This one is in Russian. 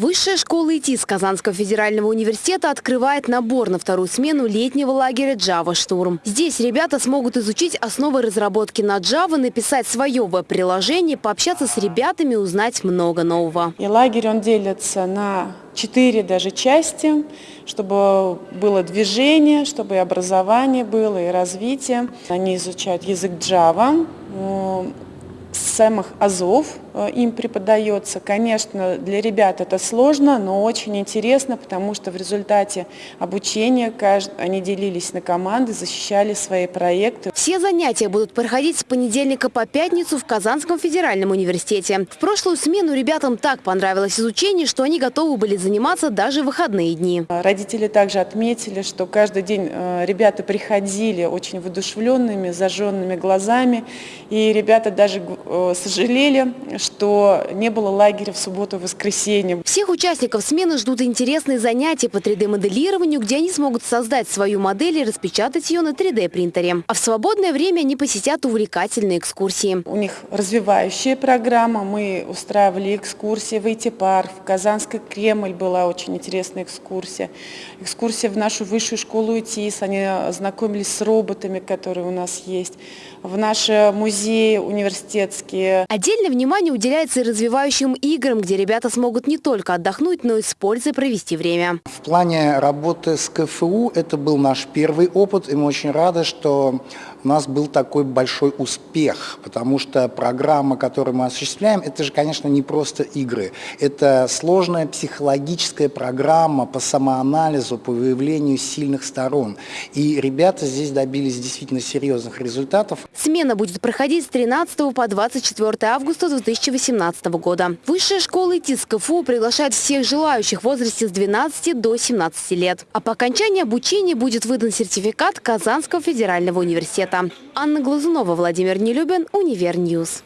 Высшая школа ИТИС Казанского федерального университета открывает набор на вторую смену летнего лагеря Java Штурм. Здесь ребята смогут изучить основы разработки на Java, написать свое веб-приложение, пообщаться с ребятами, узнать много нового. И лагерь он делится на четыре даже части, чтобы было движение, чтобы и образование было, и развитие. Они изучают язык Java, самых азов им преподается. Конечно, для ребят это сложно, но очень интересно, потому что в результате обучения они делились на команды, защищали свои проекты. Все занятия будут проходить с понедельника по пятницу в Казанском федеральном университете. В прошлую смену ребятам так понравилось изучение, что они готовы были заниматься даже в выходные дни. Родители также отметили, что каждый день э, ребята приходили очень воодушевленными, зажженными глазами. И ребята даже Э, сожалели, что не было лагеря в субботу и воскресенье. Всех участников смены ждут интересные занятия по 3D-моделированию, где они смогут создать свою модель и распечатать ее на 3D-принтере. А в свободное время они посетят увлекательные экскурсии. У них развивающая программа. Мы устраивали экскурсии в IT-парк, в Казанский Кремль была очень интересная экскурсия. Экскурсия в нашу высшую школу ИТИС. Они знакомились с роботами, которые у нас есть. В наш музей университетский детские. Отдельное внимание уделяется и развивающим играм, где ребята смогут не только отдохнуть, но и с пользой провести время. В плане работы с КФУ это был наш первый опыт, и мы очень рады, что у нас был такой большой успех, потому что программа, которую мы осуществляем, это же, конечно, не просто игры. Это сложная психологическая программа по самоанализу, по выявлению сильных сторон. И ребята здесь добились действительно серьезных результатов. Смена будет проходить с 13 по 24 августа 2018 года. Высшая школа ИТИС КФУ приглашает всех желающих в возрасте с 12 до 17 лет. А по окончании обучения будет выдан сертификат Казанского федерального университета. Анна Глазунова, Владимир Нелюбин, Univer News.